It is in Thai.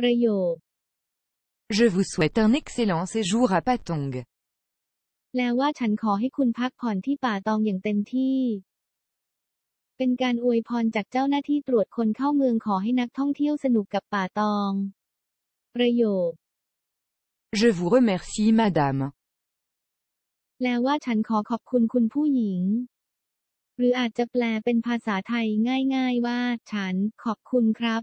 ประโยค Je vous souhaite un excellent séjour à Patong. แปลว่าฉันขอให้คุณพักผ่อนที่ป่าตองอย่างเต็มที่ เป็นการอวยพรจากเจ้าหน้าที่ตรวจคนเข้าเมืองขอให้นักท่องเที่ยวสนุกกับป่าตอง ประโยค Je vous remercie madame. แปลว่าฉันขอขอบคุณคุณผู้หญิง หรืออาจจะแปลเป็นภาษาไทยง่าย ๆ ว่า ฉันขอบคุณครับ